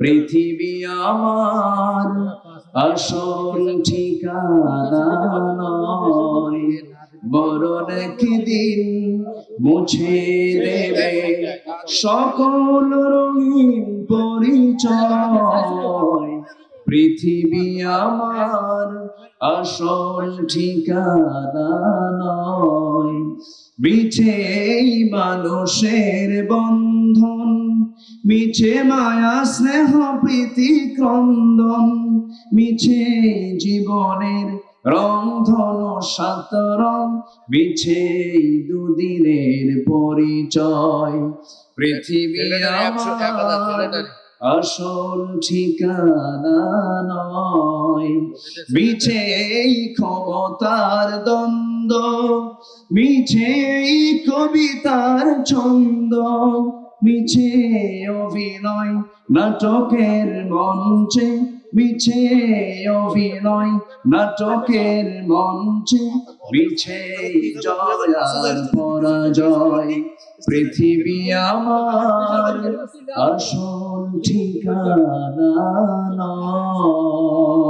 পৃথিবী আমার আসল ঠিকানা নয়। বরণ একদিন মুছে দেবে সকল রঙিন পরিচয়। পৃথিবী আমার আসল ঠিকানা বিছেই মানুষের বন্ধন মিছে মায়া স্নেহ প্রীতি ক্রন্দন মিছে জীবনের রন্ধন সাত রং মিছে দুদিনের পরিচয়। পৃথিবী আসল ঠিকানা নয়। মিছে এই ক্ষমতার দ্বন্দ্ব, মিছে এই কবিতার ছন্দ, মিছে অভিনয় নাটকের মঞ্চে, মিছে অভিনয় নাটকের মঞ্চে, মিছে জয় আর পরাজয়। পৃথিবী আমার আসল ঠিকানা নয়।